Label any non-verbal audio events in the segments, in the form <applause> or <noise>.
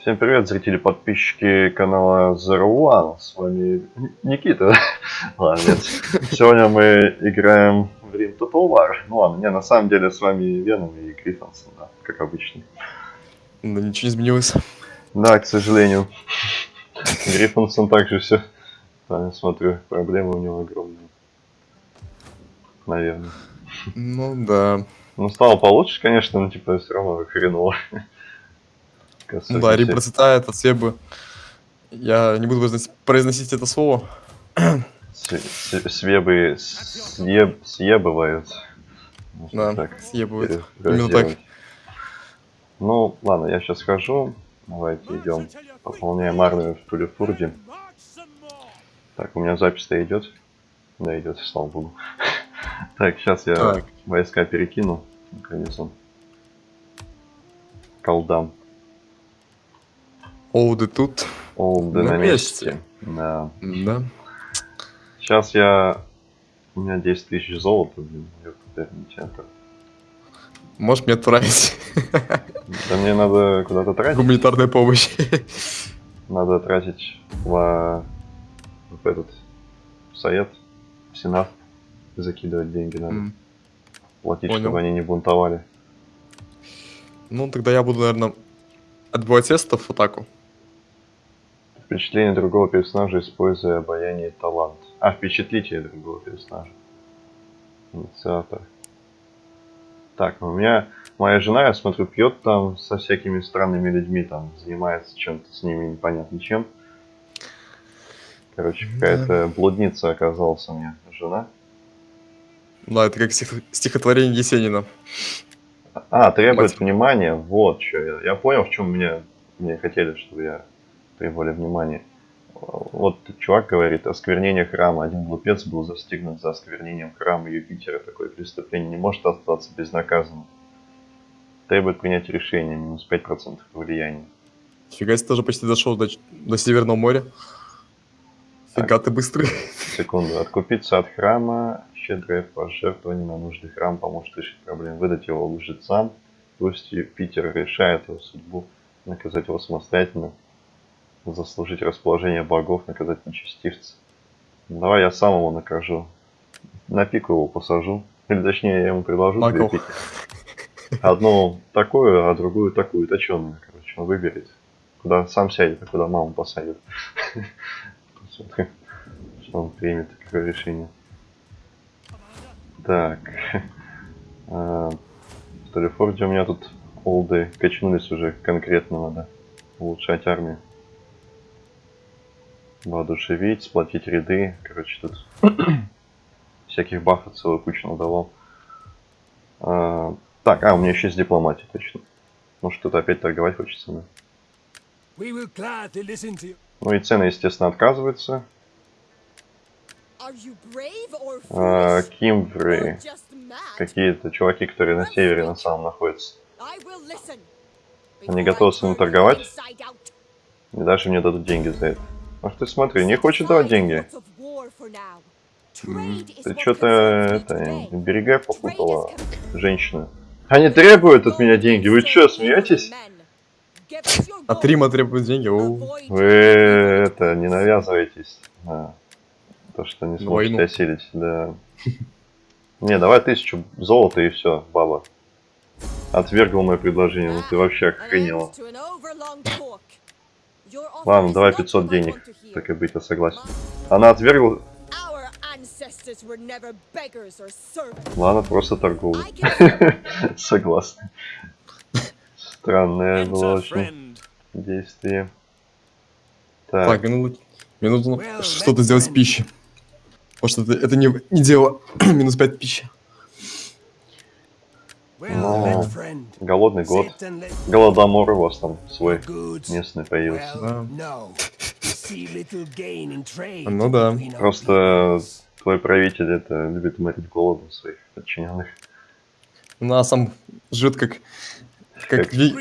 Всем привет, зрители, подписчики канала Zero One. С вами Никита. <laughs> ладно, нет. Сегодня мы играем в Rim Total War. Ну ладно, не, на самом деле с вами Веном и Гриффинсон, да, как обычно. Да ничего не изменилось. Да, к сожалению. Гриффинсон также все. Да, смотрю, проблемы у него огромные. Наверное. Ну да. Ну, стало получше, конечно, но типа все равно хреново. Ну да, Рим процветает, от Себы. Я не буду произносить это слово. Свебы съеб, съебывают. Да, так, съебывают. Именно так. Ну, ладно, я сейчас схожу. Давайте идем. Пополняем армию в Тулефурде. Так, у меня запись-то идет. Да, идет, слава богу. <laughs> так, сейчас я так. войска перекину. Наконец он. Колдам. Олды тут. Олды на, на месте. месте. Да. Да. Сейчас я... У меня 10 тысяч золота, блин, центр. Можешь мне тратить? Да мне надо куда-то тратить. Гуманитарная помощь. Надо тратить в, в этот совет, в сенат. Закидывать деньги надо. Mm. Платить, Понял. чтобы они не бунтовали. Ну, тогда я буду, наверное, отбивать тестов в атаку. Впечатление другого персонажа, используя обаяние и талант. А, впечатлите другого персонажа. Инициатор. Так, у меня моя жена, я смотрю, пьет там со всякими странными людьми, там занимается чем-то с ними непонятно чем. Короче, какая-то блудница оказалась у меня жена. Да, это как стих... стихотворение Есенина. А, требует Мать. внимания, вот что. Я, я понял, в чем мне, мне хотели, чтобы я требовали внимания. Вот чувак говорит, осквернение храма. Один глупец был застигнут за осквернением храма Юпитера. Такое преступление не может остаться безнаказанным. Требует принять решение, минус 5% влияния. Фига себе, тоже почти дошел до, до Северного моря. Фига ты быстрый. Секунду. Откупиться от храма, щедрое пожертвование на нужды храм поможет решить проблему. Выдать его лжецам, пусть Юпитер решает его судьбу, наказать его самостоятельно, заслужить расположение богов, наказать нечестивца. Давай я сам его накажу. На пику его посажу. Или точнее, я ему предложу две пики. Одну такую, а другую такую, точеную, короче. Он выберет. Куда сам сядет, а куда маму посадит. Что он примет, какое решение. Так. А, в Телефорде у меня тут олды качнулись уже конкретно надо улучшать армию воодушевить, сплотить ряды. Короче, тут <clears throat> всяких бафов целую кучу надавал. А, так, а, у меня еще есть дипломатия, точно. Ну что-то опять торговать хочется, да? Ну и цены, естественно, отказываются. А, Кимвры. Какие-то чуваки, которые на севере на самом находятся. Они готовы с ним торговать. И даже мне дадут деньги за это. Ах ты смотри, не хочет давать деньги. Ты что-то это берега попутала, женщина. Они требуют от меня деньги. Вы что, смеетесь? От Рима требуют деньги. Вы это не навязывайтесь. А, то, что не сможете осилить, да. Не, давай тысячу золота и все, баба. Отвергла мое предложение, ну ты вообще охренела. Ладно, давай 500 денег. Так и быть, я согласен. Она отвергла... Ладно, просто торговля. <laughs> Согласен. Странное было очень действие. Так, так мне нужно что-то сделать с пищей. Потому что это, это не, не дело. <clears throat> Минус 5 пищи. Но голодный год. Голодомор у вас там свой местный появился. Да. Ну да. Просто твой правитель это любит морить голодом своих подчиненных. Ну а сам живет как как, как ви...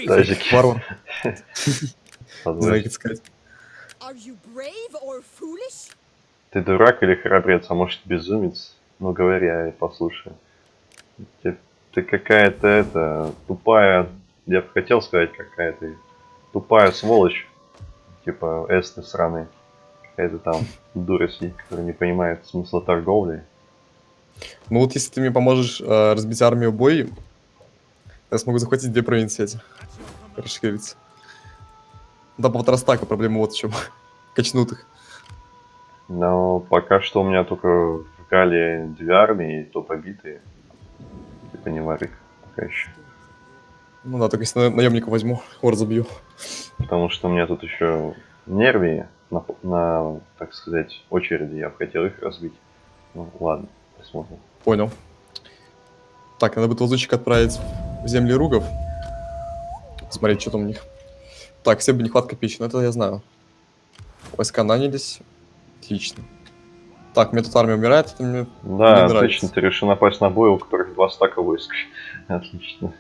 <laughs> <laughs> Знаю, сказать. Ты дурак или храбрец, а может безумец? Ну говоря, послушай. Тебе ты какая-то это тупая, я бы хотел сказать, какая то тупая сволочь. Типа эсты сраные. Какая-то там дура сидит, которая не понимает смысла торговли. Ну вот если ты мне поможешь э, разбить армию бой, я смогу захватить две провинции эти. Расшириться. Да, по Трастаку проблема вот в чем. <laughs> Качнут их. Но пока что у меня только в Гале две армии, то побитые. Типа не варик пока еще. Ну да, только если на- наемника возьму, его разобью. Потому что у меня тут еще нервии на, на, так сказать, очереди. Я бы хотел их разбить. Ну ладно, посмотрим. Понял. Так, надо будет лазутчик отправить в земли ругов. Смотреть, что там у них. Так, все бы нехватка пищи, но это я знаю. Войска нанялись. Отлично. Так, мне тут армия умирает, это мне... Да, Мне отлично, нравится. ты решил напасть на бой, у которых два стака войск. <laughs> Отлично.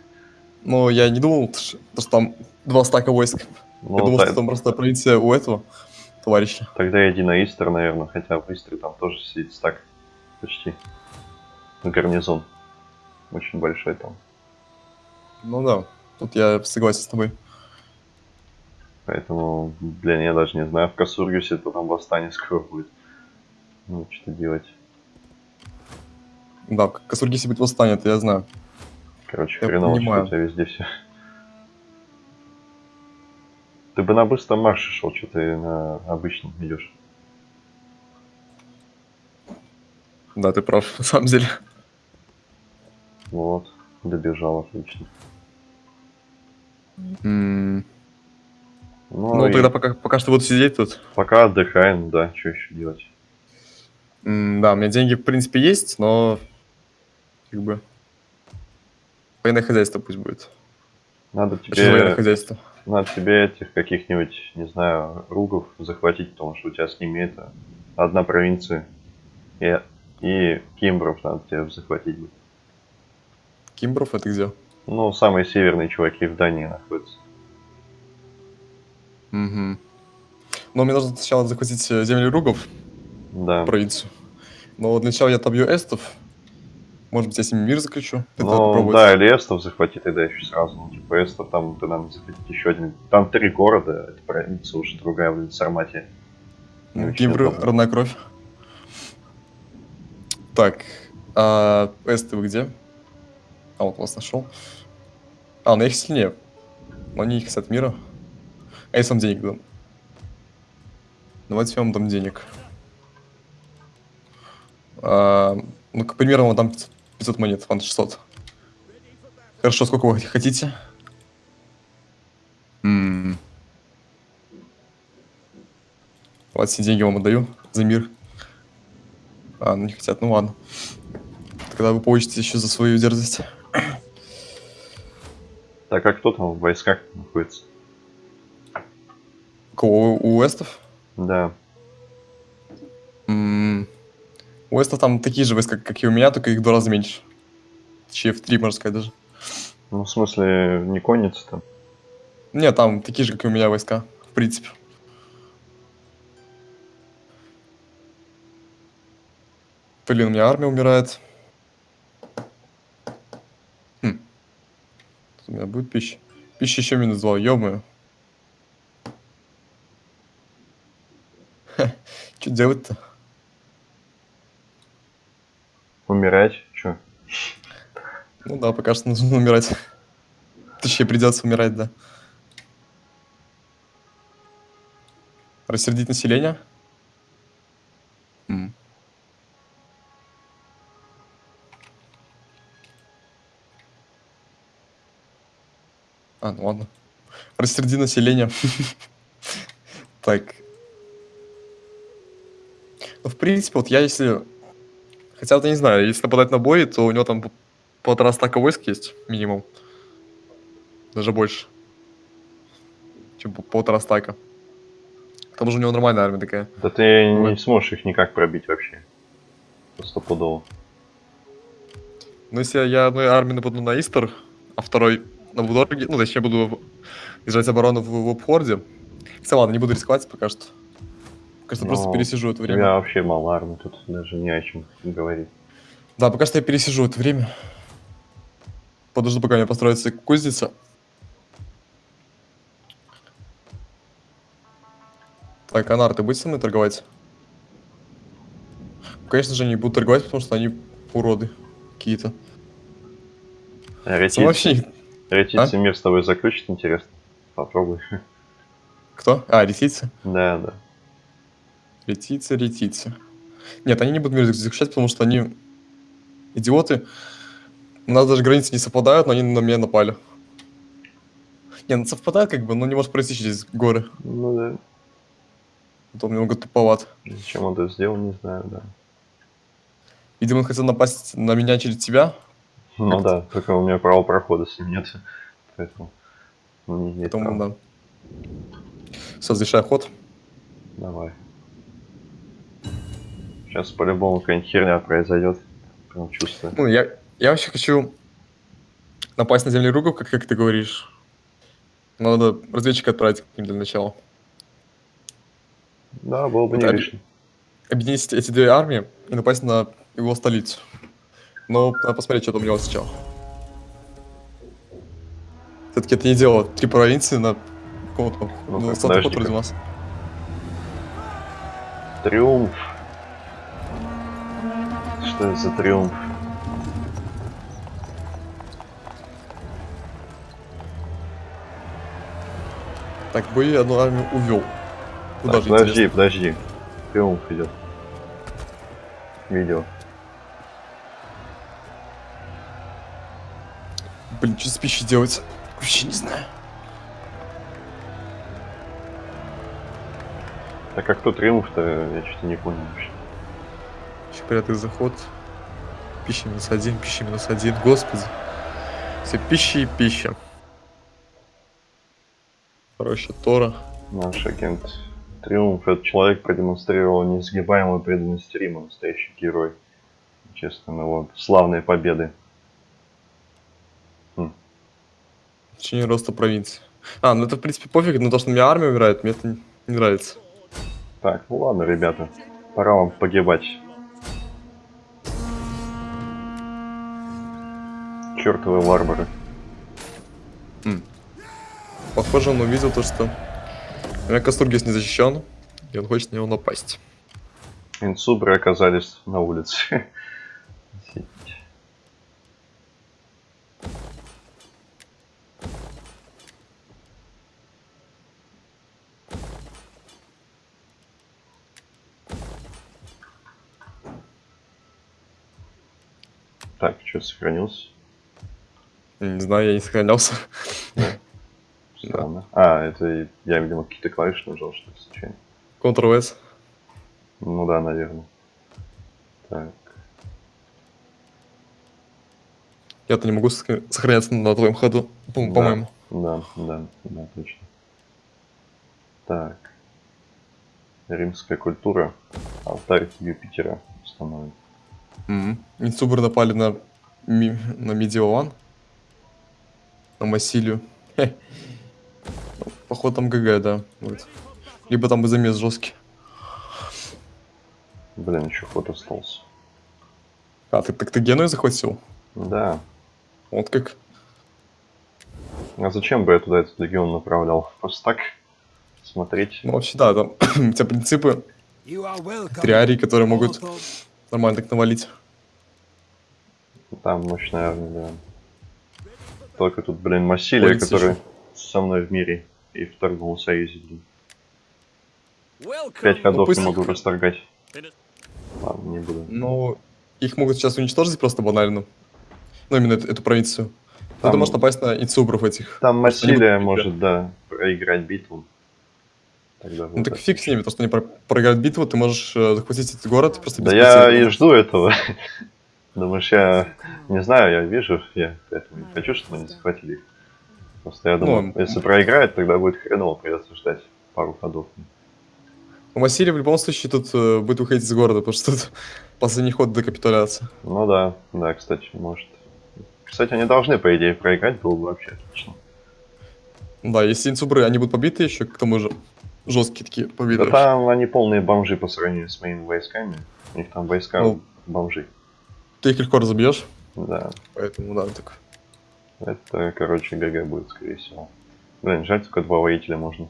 Ну, я не думал, что там два стака войск. Ну, я думал, та- что там просто провинция у этого товарища. Тогда иди на Истер, наверное, хотя в Истере там тоже сидит стак почти. Гарнизон. Очень большой там. Ну да, тут я согласен с тобой. Поэтому, блин, я даже не знаю, в Касургисе то там восстание скоро будет. Ну, что делать. Да, в Касургисе будет восстание, это я знаю. Короче, Я хреново, что понимаю. у тебя везде все. Ты бы на быстром марше шел, что ты на обычном идешь. Да, ты прав, <laughs> на самом деле. Вот, добежал, отлично. М, Ну, Ну, и тогда пока, пока что буду сидеть тут. пока отдыхаем, да, что еще делать. Да, у меня деньги, в принципе, есть, но... Как бы... Военное хозяйство пусть будет. Надо Почему военное тебе, хозяйство? надо тебе этих каких-нибудь, не знаю, ругов захватить, потому что у тебя с ними это одна провинция. И, и кимбров надо тебе захватить. Кимбров это где? Ну, самые северные чуваки в Дании находятся. Угу. Но мне нужно сначала захватить э, земли ругов, Да. провинцию. Но для начала я отобью эстов. Может быть, я с ними мир заключу. Ну, да, или эстов захвати тогда еще сразу. Ну, типа эстов там ты надо захватить еще один. Там три города, это провинция уже другая, блин, Сарматия. Ну, родная кровь. Так, а эсты вы где? А, вот вас нашел. А, на их сильнее. Но они не хотят мира. А если вам денег дам? Давайте я вам дам денег. А, ну, к примеру, вам дам 500, 500 монет, вам 600. Хорошо, сколько вы хотите? М. Вот все деньги вам отдаю за мир. А, ну не хотят, ну ладно. Тогда вы получите еще за свою дерзость. Так, а кто там в войсках находится? Кого? У Уэстов? Да. М, У Уэстов там такие же войска, как и у меня, только их в два раза меньше. Точнее, в три, можно сказать, даже. Ну, в смысле, не конница там. Нет, там такие же, как и у меня войска, в принципе. Блин, у меня армия умирает. Хм. Тут У меня будет пища. Пища еще минус два, ё Что делать-то? Умирать? Че? Ну да, пока что нужно <laughs> умирать. Точнее, придется умирать, да. Рассердить население? А, ну ладно. Рассерди население. <laughs> Так. Ну, в принципе, вот я если... Хотя вот я не знаю, если нападать на бой, то у него там по- полтора стака войск есть, минимум. Даже больше. Чем по- полтора стака. К тому же у него нормальная армия такая. Да ты не Вот. сможешь их никак пробить вообще. Стопудово. Но если я одной армией нападу на Истер, а второй на Будорге, ну, точнее, буду держать оборону в, в обхорде. Хотя ладно, не буду рисковать пока что. Пока что просто Ну, пересижу это У время. меня вообще мало армии, тут даже не о чем говорить. Да, пока что я пересижу это время. Подожду, пока у меня построится кузница. Так, Анар, ты будешь со мной торговать? Конечно же, не буду торговать, потому что они уроды какие-то. Ретицы, вообще... ретицы мир с тобой заключит, интересно. Попробуй. Кто? А, ретицы? Да, да. Ретицы, ретицы. Нет, они не будут мир заключать, потому что они идиоты. У нас даже границы не совпадают, но они на меня напали. Не, ну совпадают как бы, но не может пройти через горы. Ну да. Это он немного туповат. Зачем он это сделал, не знаю, да. Видимо, он хотел напасть на меня через тебя, Ну да, только у меня права прохода с ним нет. Поэтому не имеет поэтому права. да. Все, завершай ход. Давай. Сейчас по-любому какая-нибудь херня произойдет. Прям чувствую. Ну, я, я вообще хочу напасть на землеруков, как, как ты говоришь. Надо разведчика отправить к ним для начала. Да, было бы не Вот оби- лишним. Объединить эти две армии и напасть на его столицу. Но надо посмотреть, что там у него сначала. Все-таки это не дело. Три провинции на каком-то... Ну, подожди-ка. вроде нас. Триумф. Что это за триумф? Так, бои одну армию увел. Куда Так, же, подожди, интересно? подожди. Триумф идет. Видео. Блин, что с пищей делать? Вообще не знаю. Так как кто триумф-то, я что-то не понял вообще. Порядок заход. Пища минус один, пища минус один. Господи. Все пища и пища. Короче, Тора. Наш агент Триумф, этот человек продемонстрировал несгибаемую преданность Рима, настоящий герой. Честно, его славные победы. В течение роста провинции. А, ну это в принципе пофиг, но то, что у меня армия умирает, мне это не нравится. Так, ну ладно, ребята, пора вам погибать. Чертовы варвары. Похоже, он увидел то, что у меня Кастургис не защищен, и он хочет на него напасть. Инсубры оказались на улице. Так, что сохранился? Не знаю, я не сохранялся. <laughs> Странно. А, это я, видимо, какие-то клавиши нажал, что ли, случайно. Ctrl-S. Ну да, наверное. Так. Я-то не могу сохра- сохраняться на твоем ходу, по-моему. Да, да, да, точно. Так. Римская культура. Алтарь Юпитера установлен. Мгм. Инсубры напали на, ми- на Медиован. На. Ну, Походу там ГГ, да. будет. Либо там бы замес жесткий. Блин, еще ход остался. А, ты, так ты Геную захватил? Да. Вот как. А зачем бы я туда этот легион направлял? Просто так смотреть. Ну, вообще, да, там <clears throat> у тебя принципы триарий, которые могут нормально так навалить. Там мощная армия, да. Только тут, блин, Массилия, Полиция который ещё. со мной в мире и в торговом союзе, блин. Пять ходов пусть- не могу расторгать. Ладно, не буду. Ну, их могут сейчас уничтожить просто банально. Ну, именно эту, эту провинцию. Там- ты можешь напасть на инсубров этих. Там Массилия может, да, проиграть битву. Тогда Ну так это. фиг с ними, то, что они про- проиграют битву, ты можешь э, захватить этот город просто Да без я потерь. и жду этого. <laughs> Думаешь, я не знаю, я вижу, я поэтому не хочу, чтобы они захватили их. Просто я думаю, Ну, если проиграет, тогда будет хреново, придется ждать пару ходов. У Массилии в любом случае тут э, будет выходить из города, потому что тут <laughs> последний ход до капитуляции. Ну да, да, кстати, может. Кстати, они должны, по идее, проиграть, было бы вообще отлично. Да, если инсубры, они будут побиты еще, к тому же жесткие такие побиты. Да там они полные бомжи по сравнению с моими войсками. У них там войска Ну. бомжи. Ты их легко разобьешь, Да, поэтому да, так. это, короче, ГГ будет, скорее всего. Блин, жаль, только два воителя можно.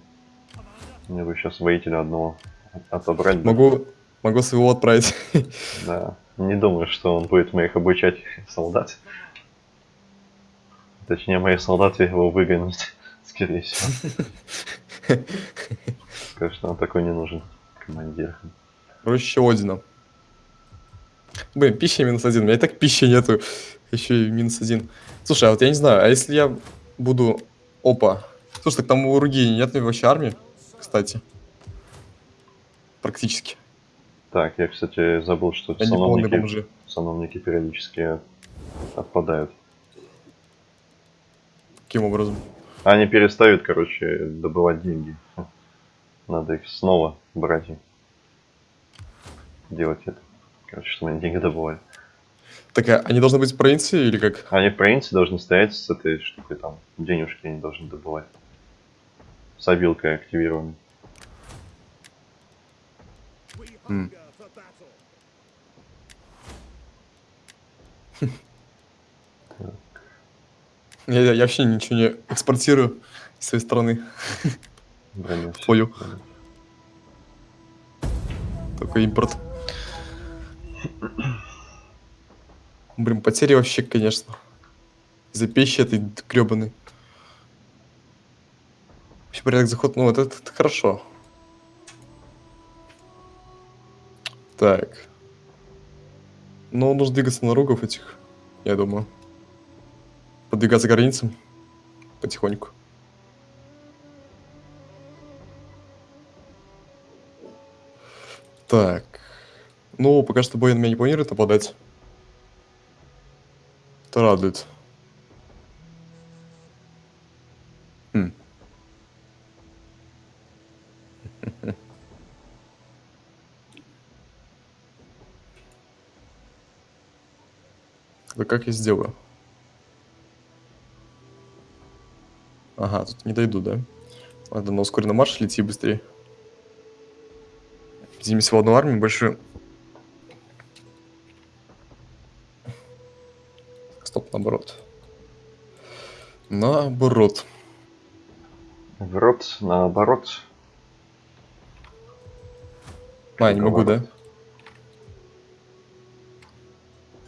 Мне бы сейчас воителя одного отобрать. бы. Могу, могу своего отправить. <laughs> Да. Не думаю, что он будет моих обучать солдат. Точнее, мои солдаты его выгонят, <laughs> скорее всего. <laughs> Конечно, он такой не нужен, командир. Проще Одина. Блин, пища минус один. У меня и так пищи нету. Еще и минус один. Слушай, а вот я не знаю, а если я буду... Опа. Слушай, так там у Руги нет вообще армии, кстати. Практически. Так, я, кстати, забыл, что Они сановники, сановники периодически отпадают. Каким образом? Они перестают, короче, добывать деньги. Надо их снова брать и делать это. Короче, чтобы они деньги добывали. Так, а они должны быть в провинции или как? Они в провинции должны стоять с этой штукой там. Денежки они должны добывать. С обилкой активированной. М. Я, я вообще ничего не экспортирую из своей. Броню всё. Свою. Только импорт. Блин, потери вообще, конечно. Из-за пищи этой гребаной. Вообще порядок заход, ну вот это, это хорошо. Так. Ну, нужно двигаться на ругов этих, я думаю. Подвигаться к границам потихоньку. Так. Ну, пока что бой на меня не планирует нападать. Это радует. Хм. Да как я сделаю? Ага, тут не дойду, да? Надо на ускоренном марше лети быстрее. Зими всего одну армию, больше... Стоп, наоборот. Наоборот. В рот, наоборот. А, не могу, да?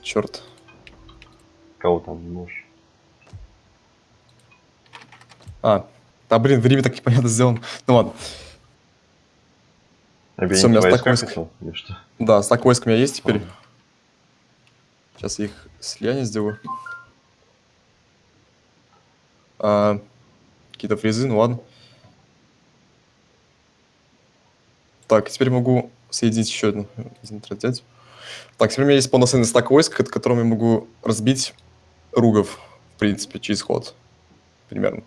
Черт. Кого там не можешь? А, да блин, время так непонятно сделано. Ну ладно. Объединить Всё, у меня стак войск. Да, стак войск у меня есть теперь. Ладно. Сейчас я их слияние сделаю. А, какие-то фрезы, ну ладно. Так, теперь могу соединить еще одну. Так, теперь у меня есть полноценный стак войск, к- которым я могу разбить ругов, в принципе, через ход. Примерно.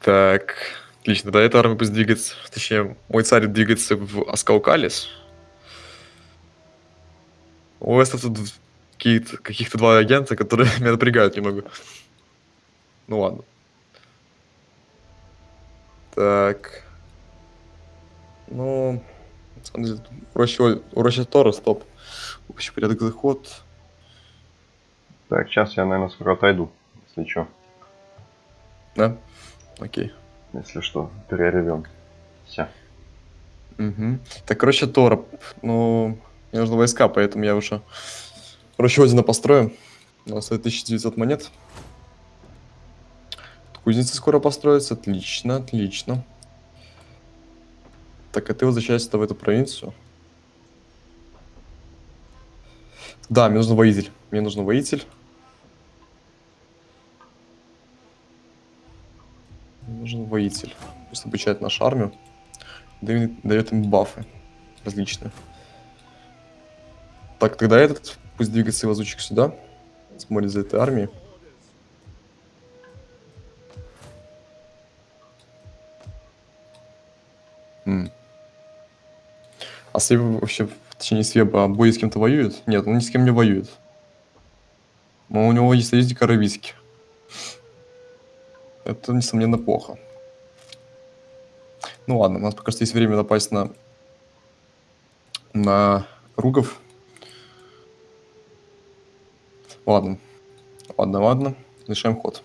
Так, отлично. Да, эта армия пусть двигается, точнее, мой царь двигается в Аскаукалис. У Эстов тут какие-то, каких-то два агента, которые меня <laughs> напрягают немного. Ну ладно. Так. Ну, на самом деле, проще, проще Тора, стоп. Общий порядок заход. Так, сейчас я, наверное, скоро отойду. Если что. Да? Окей. Если что, перерывем. Все. Мгм. Так, короче, Тора. Ну, мне нужны войска, поэтому я уже проще Одина построю. У нас стоит 1900 монет. Кузница скоро построится. Отлично, отлично. Так, а ты возвращаешься в эту провинцию? Да, мне нужен воитель. Мне нужен воитель. Мне нужен воитель. Пусть обучает нашу армию. Дает, дает им бафы различные. Так, тогда этот пусть двигается лазучик сюда. Смотрит за этой армией. М. А Свеб вообще, в течение Свеба бои с кем-то воюет? Нет, он ни с кем не воюет. Но у него есть союзник Аравийский. Это, несомненно, плохо. Ну ладно, у нас пока что есть время напасть на, на Ругов. Ладно. Ладно, ладно. Решаем ход.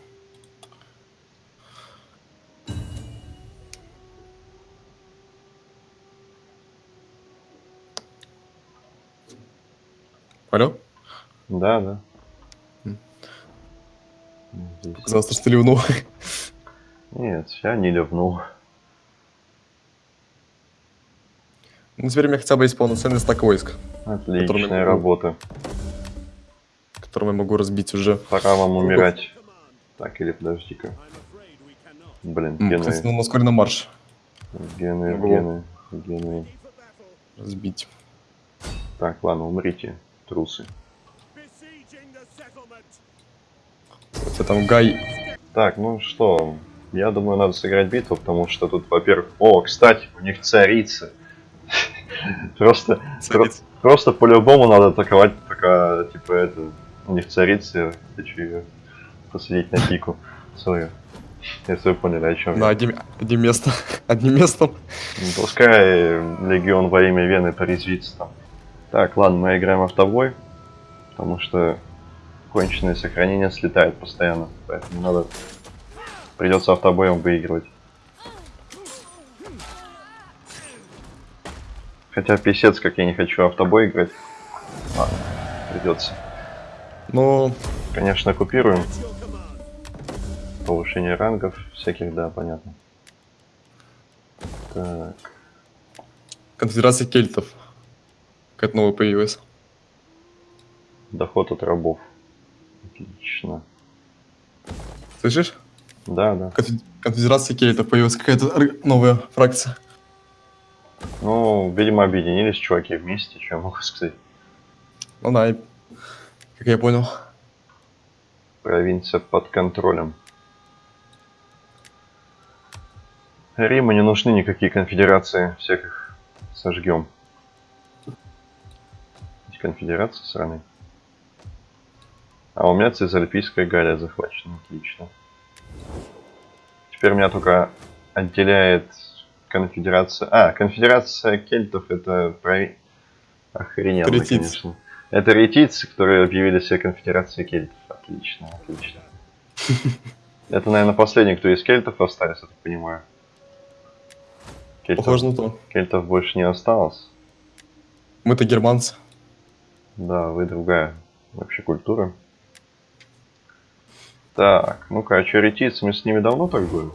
Алло? Да, да. Показалось, что ты ливнул. Нет, я не ливнул. Ну, теперь у меня хотя бы есть полноценный стак войск. Отличная который... работа которым я могу разбить уже. Пора вам умирать. Так, или подожди-ка. Блин, гены, Кстати, ну, на ускоренном марш гены, гены, гены. разбить. Так, ладно, умрите, трусы. Тебя там Гай... Так, ну что, я думаю, надо сыграть битву, потому что тут, во-первых... О, кстати, у них царица. <laughs> Просто, просто по-любому надо атаковать, пока, типа, это... У них царица, хочу ее посадить на пику свою. Если вы поняли, о чем На я. одним, одним местом. <laughs> Одним местом. Ну, Пускай Легион во имя Вены порезвится там. Так, ладно, мы играем автобой, потому что конченое сохранение слетает постоянно, поэтому надо... Придется автобоем выигрывать. Хотя писец, как я не хочу автобой играть. Ладно, придется. Ну, Конечно, купируем. Повышение рангов всяких, да, понятно. Так, конфедерация кельтов. Какая-то новая появилась. доход от рабов. Отлично. Слышишь? Да, да. Конфе- Конфедерация кельтов появилась какая-то новая фракция. Ну, видимо, объединились чуваки вместе, что я могу сказать. Ну да, как я понял. Провинция под контролем. Риму не нужны никакие конфедерации, всех их сожгем. Конфедерации сраные. А у меня Цезальпийская Галия захвачена, отлично. Теперь меня только отделяет конфедерация... А, конфедерация кельтов это прови... Охрененно, конечно. Это ретицы, которые объявили себя конфедерацией кельтов. Отлично, отлично. <laughs> Это, наверное, последний, кто из кельтов остались, я так понимаю. Кельтов, Похоже на то. кельтов больше не осталось. Мы-то германцы. Да, вы другая вообще культура. Так, ну-ка, а что, ретицы, мы с ними давно торгуем?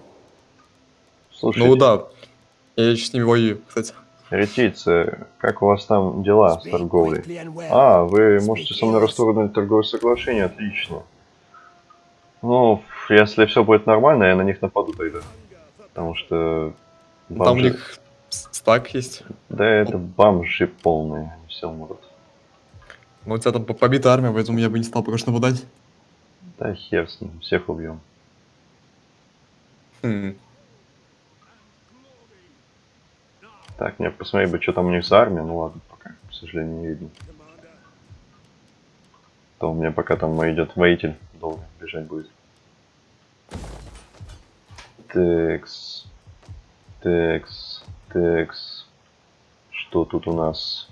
Слушайте, Ну да. Я с ними воюю, кстати. Ретицы, как у вас там дела с торговлей? А, вы можете со мной расторгнуть торговое соглашение, отлично. Ну, если все будет нормально, я на них нападу тогда. Потому что... Там у бомжи- них стак есть. Да это бомжи полные, все умрут. Но у тебя там по- побита армия, поэтому я бы не стал пока что нападать. Да хер с ним, всех убьем. Хм. Так, мне посмотреть бы, что там у них за армия. Ну ладно, пока, к сожалению, не видно. То у меня пока там идет воитель, долго бежать будет. Текс. Текс. Текс. Что тут у нас?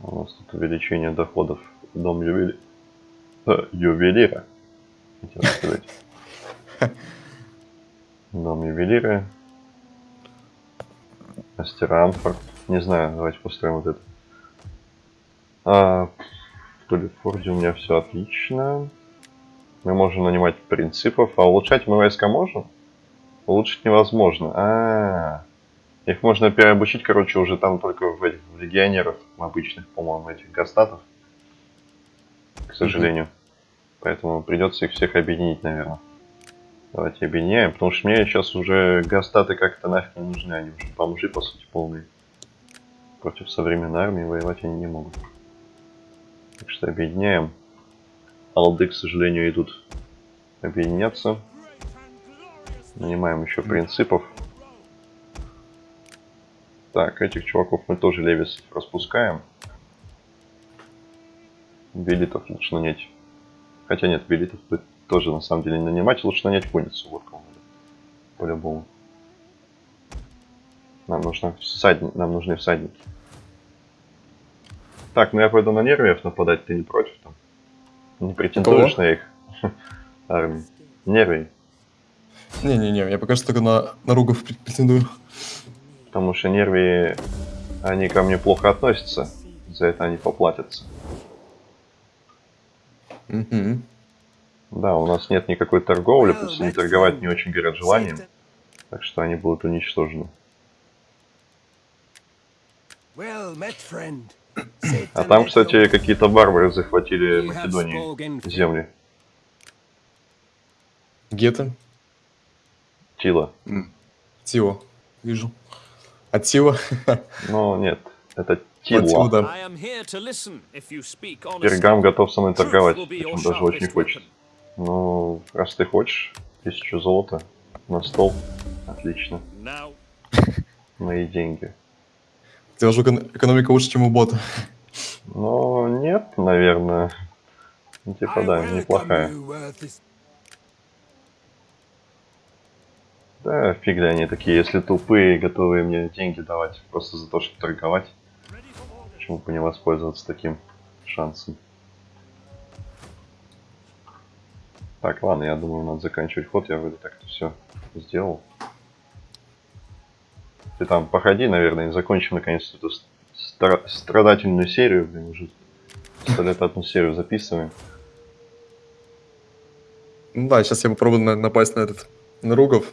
У нас тут увеличение доходов. Дом ювели... э, ювелира. Хотел сказать. <laughs> Дом ювелира. Мастер Анфорд. Не знаю, давайте построим вот это. А, в Толлифорде у меня все отлично. Мы можем нанимать принципов, а улучшать мы войска можем? Улучшить невозможно. А, их можно переобучить, короче, уже там только в этих в легионеров обычных, по-моему, этих гастатов. К сожалению. Поэтому придется их всех объединить, наверное. Давайте объединяем, потому что мне сейчас уже гастаты как-то нафиг не нужны, они уже бомжи, по сути, полные. Против современной армии воевать они не могут. Так что объединяем. Алды, к сожалению, идут объединяться. Нанимаем еще принципов. Так, этих чуваков мы тоже левис распускаем. Белитов лучше нанять. Хотя нет, белитов бы тоже на самом деле не нанимать, лучше нанять конницу. Вот надо. По-любому. Нам, нужно всадни... Нам нужны всадники. Так, ну я пойду на нервиев нападать, ты не против там? Не претендуешь Кого? на их <laughs> армию? Нервии. Не-не-не, я пока что только на, на ругов претендую. Потому что нервии, они ко мне плохо относятся. За это они поплатятся. Мгм. Да, у нас нет никакой торговли, они met, торговать не очень горят желанием, так что они будут уничтожены. А там, кстати, какие-то барбары захватили Македонии земли. Где ты? Тила. Тио. Вижу. А Тио? <laughs> Но нет, это А Тила. Пергам готов со мной торговать, причем даже очень хочет. Ну, раз ты хочешь, тысячу золота на стол. Отлично. Now, <laughs> Мои деньги. У тебя же экон- экономика лучше, чем у бота. Но нет, наверное. Ну, Типа, да, неплохая. Да, фиг ли они такие, если тупые, готовые мне деньги давать просто за то, чтобы торговать. Почему бы не воспользоваться таким шансом? Так, ладно, я думаю, надо заканчивать ход. Я вроде так-то все сделал. Ты там походи, наверное, и закончим наконец эту ст- стра- страдательную серию. Блин, уже сто одну серию записываем. Ну да, сейчас я попробую на- напасть на этот... На Ругов.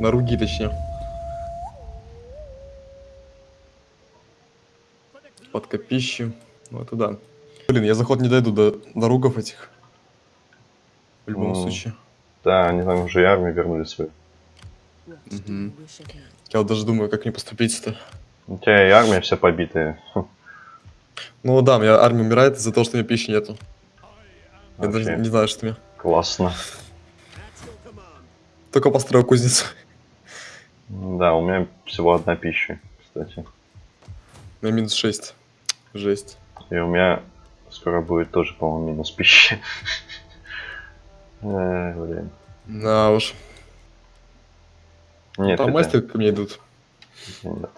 На Руги, точнее. Под копищу. Ну это да. Блин, я заход не дойду до, до Ругов этих. В любом Ну, случае. Да, они там уже и армию вернули свою. Мгм. Я вот даже думаю, как мне поступить-то. У тебя и армия вся побитая. Ну да, у меня армия умирает из-за того, что у меня пищи нету. Я даже не знаю, что мне. классно. Только построил кузницу. Да, у меня всего одна пища, кстати. У меня минус 6. Жесть. И у меня скоро будет тоже, по-моему, минус пищи. Э, блин. Да уж. Нет, Там это- мастеры ко мне идут. Нет.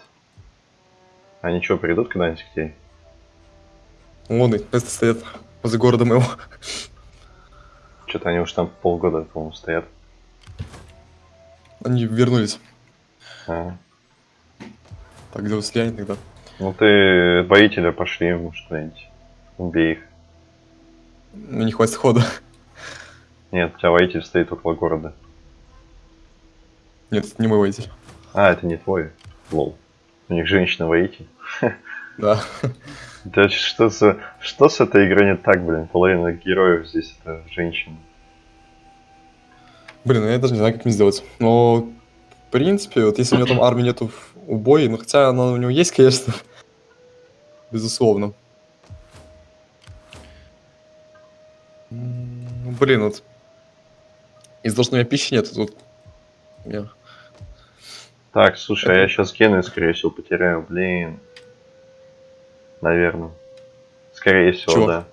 Они что, придут когда-нибудь к тебе? Вон их место стоят возле города моего. Что-то они уж там полгода, по-моему, стоят. Они вернулись. А. Так, где слияние тогда? Ну ты боителя пошли, может, куда-нибудь. Убей их. Мне не хватит хода. Нет, у тебя воитель стоит около города. Нет, это не мой водитель. А, это не твой. Лол. У них женщина-воитель. Да. <laughs> Да что за... Что с этой игрой не так, блин? Половина героев здесь это женщины. Блин, ну я даже не знаю, как мне сделать. Но, в принципе, вот если у него там армии нету в убое, ну хотя она у него есть, <laughs> конечно. Безусловно. Ну, блин, вот. У меня пищи нет, тут... Я... Так, слушай, а я сейчас гены, скорее всего, потеряю, блин. Наверное. Скорее всего, Чего? да.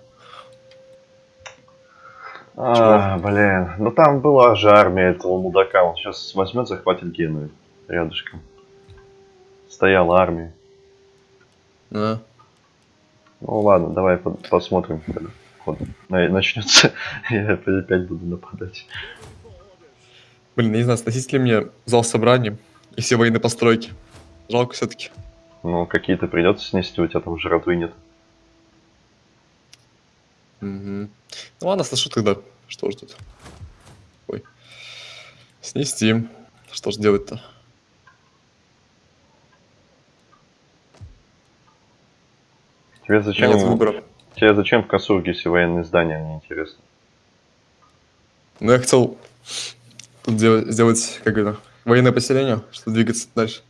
А, блин. Ну там была же армия этого мудака. Он сейчас возьмет, захватит Геную рядышком. Стояла армия. А. Ну ладно, давай по- посмотрим, когда ход начнется. <laughs> Я опять буду нападать. Блин, я не знаю, сносить ли мне зал собраний и все военные постройки. Жалко все-таки. Ну, какие-то придется снести, у тебя там жратвы нет. Ну ладно, сношу тогда. Что ж тут? Ой. Снести. Что ж делать-то? Тебе зачем, Нет выбора. тебе зачем в Касургисе военные здания, мне интересно. Ну я хотел тут делать, сделать, как это, военное поселение, чтобы двигаться дальше.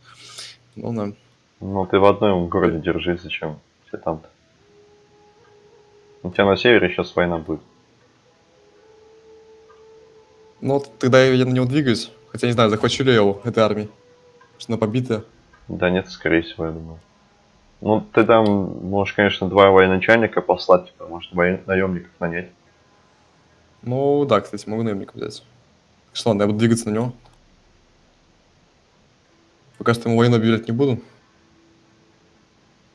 Ну да. Ну, ты в одном городе держись, зачем? Все там-то. У тебя на севере сейчас война будет. Ну тогда я на него двигаюсь. Хотя не знаю, захвачу ли я его, этой армии. Что она побитая. Да нет, скорее всего, я думаю. Ну, ты там можешь, конечно, два военачальника послать, типа, может, воен... наемников нанять. Ну да, кстати, могу наемника взять. Что ладно, я буду двигаться на него. Пока что ему войну объявлять не буду.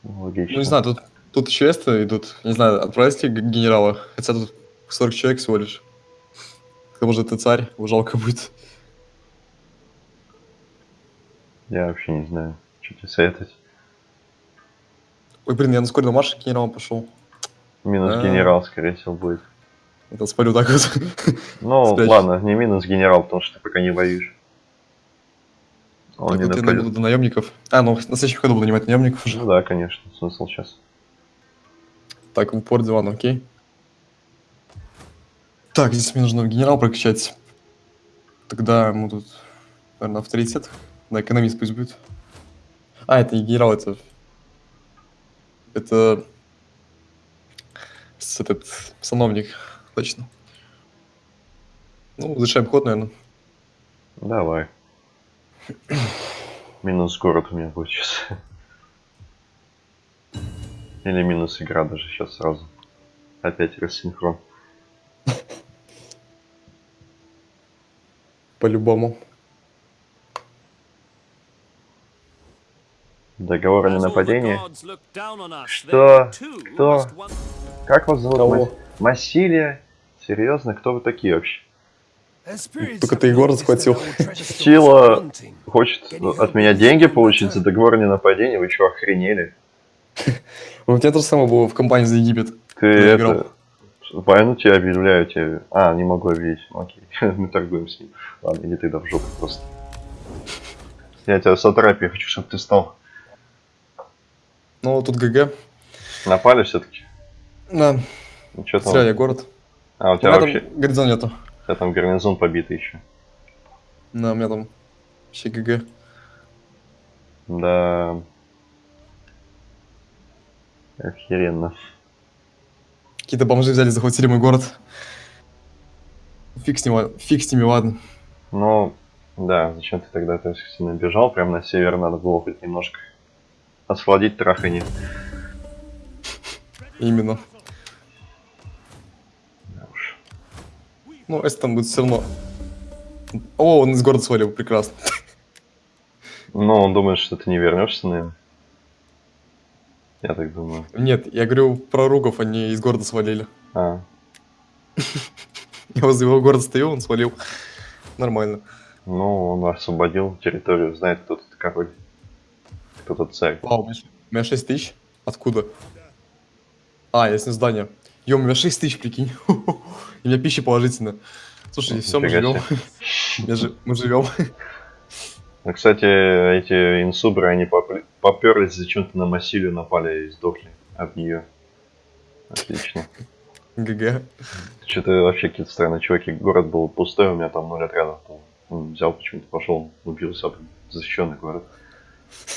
Логично. Ну не знаю, тут, тут еще эсты идут. Не знаю, отправить ли генерала. Хотя тут 40 человек всего лишь. К тому же ты царь, его жалко будет. Я вообще не знаю, что тебе советовать. Ой, блин, я на скорой марш к генералам пошел. Минус А. генерал, скорее всего, будет. Это спалю так вот. Ну, <laughs> Спрячь. ладно, не минус генерал, потому что ты пока не воюешь. Он Так не вот я до наемников. А, ну на следующем ходу буду нанимать наемников уже. Ну да, конечно, смысл сейчас. Так, упор дивана, окей. Так, здесь мне нужно генерал прокачать. Тогда ему тут, наверное, авторитет. Да, экономист пусть будет. А, это не генерал, это... Это... Этот... Сановник, точно. Ну, завершаем ход, наверное. Давай. <clears throat> Минус город у меня будет сейчас. Или минус игра даже сейчас сразу. Опять рассинхрон. <laughs> По-любому. Договор о ненападении. Что? Кто? Как вас зовут? Кого? Массилия? Серьезно? Кто вы такие вообще? Только ты Егора захватил. Сила хочет от меня деньги получить за договор о ненападении? Вы что, охренели? <laughs> У тебя то же самое было в компании за Египет. Ты это... Войну тебе объявляю, тебе... А, не могу объявить. Окей, <laughs> мы торгуем с ним. Ладно, иди тогда в жопу просто. Я тебя сатрапию хочу, чтобы ты стал. Ну, тут ГГ. Напали все-таки? Да, Ну, что зря там? я город. А, у У тебя меня вообще... там горизонт нету. У тебя там гарнизон побитый еще. Да, у меня там вообще ГГ. Да. Охеренно. Какие-то бомжи взяли, захватили мой город. Фиг с, ним, фиг с ними, ладно. Ну, да, зачем ты тогда так сильно бежал? Прям на север надо было хоть немножко освладить трахани. Именно. Ну, если там будет все равно... О, он из города свалил, прекрасно. Ну, он думает, что ты не вернешься, наверное. Я так думаю. Нет, я говорю про ругов, они из города свалили. А, <laughs> Я возле его города стою, он свалил. Нормально. ну, он освободил территорию, знает, кто тут король. Кто тут царь. Вау, у меня 6 тысяч. Откуда? А, я снес здание. Ё, у меня 6 тысяч, прикинь. <laughs> И у меня пища положительно. Слушай, все, мы живем. <laughs> Мы живем. Ну, кстати, эти инсубры, они поперлись зачем-то на Массилию, напали и сдохли об нее. Отлично. ГГ. Что-то вообще какие-то странные чуваки. Город был пустой, у меня там ноль отрядов было. Он взял почему-то, пошел, убился об защищенный город.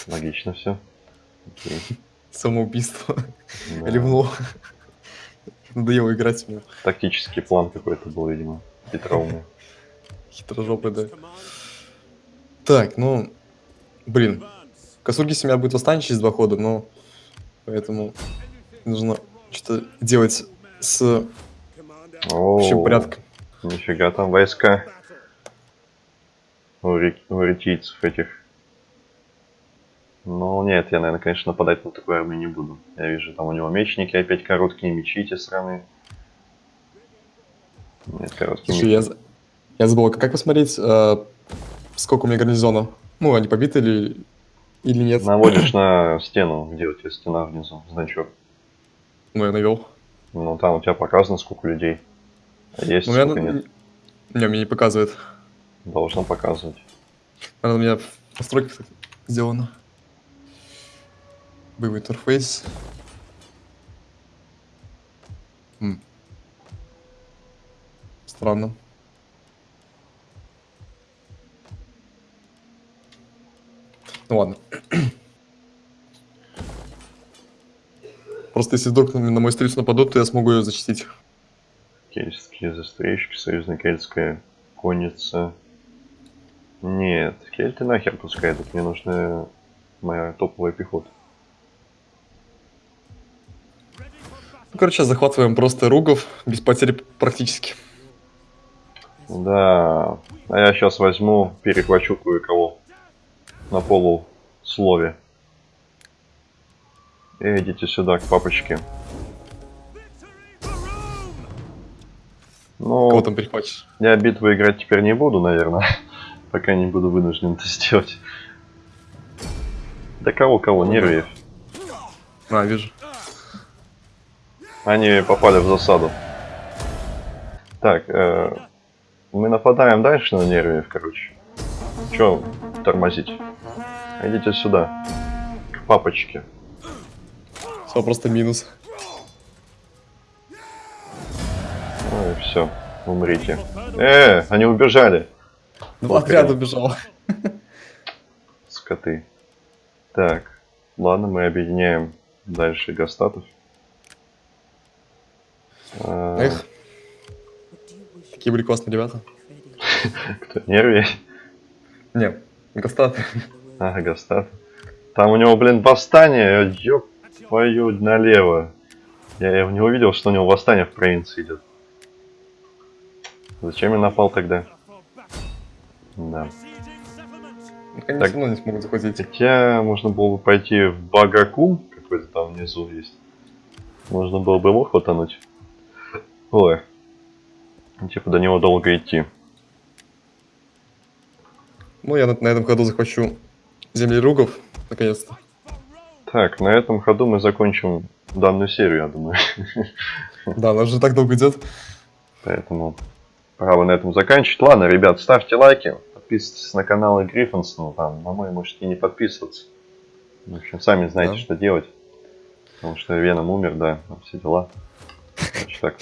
Логично все. Окей. <laughs> Самоубийство. Да. Ревнул. <laughs> Надоело играть мне. Тактический план какой-то был, видимо. Хитроумный. <laughs> Хитрожопый, да. Так, ну... Блин. Косургис у меня будет восстание через два хода, но... Поэтому нужно что-то делать с общим порядком. Нифига там войска у, ри- у этих. Ну нет, я, наверное, конечно, нападать на такую армию не буду. Я вижу, там у него мечники опять короткие, мечи эти сраные. Нет, короткие Слушай, мечи. я, я забыл, как посмотреть, э, сколько у меня гарнизона? Ну, они побиты или, или нет? Наводишь <clears throat> на стену, где у тебя стена внизу, значок. Ну, я навел. Ну там у тебя показано, сколько людей. А есть, Ну, сколько нет. не, мне не показывает. Должно показывать. Наверное, у меня в настройках сделано. Боевой интерфейс. М. Странно. Ну ладно. Просто если вдруг на мою стрельцу нападут, то я смогу ее защитить. Кельтские застрельщики, союзная кельтская конница. Нет, кельты нахер пускай, тут мне нужна моя топовая пехота. Короче, захватываем просто ругов, без потери практически. Да, а я сейчас возьму, перехвачу кое-кого на полуслове. И идите сюда, к папочке. Ну, Кого там перехватишь? я битву играть теперь не буду, наверное. <laughs> Пока не буду вынужден это сделать. Да кого-кого, нервиев. А, вижу. Они попали в засаду. Так, э, мы нападаем дальше на нервиев, короче. Чё тормозить? Идите сюда. К папочке. Все, просто минус. Ну и все. Умрите. Э, они убежали. Два Вот отряда убежал. Скоты. Так, ладно, мы объединяем дальше гастатов. А, Эх. Такие были классные ребята. кто? <laughs> Нерви? Не, Гастат. А, гастат. Там у него, блин, восстание. Ёб твою налево. Я, я не увидел, что у него восстание в провинции идет. Зачем я напал тогда? Да. Так. все равно не смогут захватить. Хотя можно было бы пойти в Багакум, какой-то там внизу есть. Можно было бы его хватануть. Ой. Типа до него долго идти. Ну, я на, на этом ходу захвачу земли ругов, наконец-то. Так, на этом ходу мы закончим данную серию, я думаю. <laughs> Да, она же так долго идет. Поэтому пора бы на этом заканчивать. Ладно, ребят, ставьте лайки, подписывайтесь на канал Гриффинс, ну там, на мой можете и не подписываться. В общем, сами знаете, Да. что делать. Потому что Веном умер, да, все дела. <laughs> Короче, так.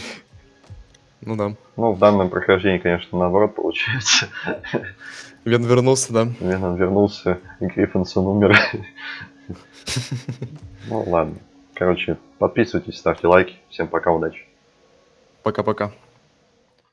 Ну да. Ну, в данном прохождении, конечно, наоборот получается. <laughs> Вен вернулся, да. Веном вернулся, и Гриффинсон умер. <laughs> Ну ладно. Короче, подписывайтесь, ставьте лайки. Всем пока, удачи. Пока-пока.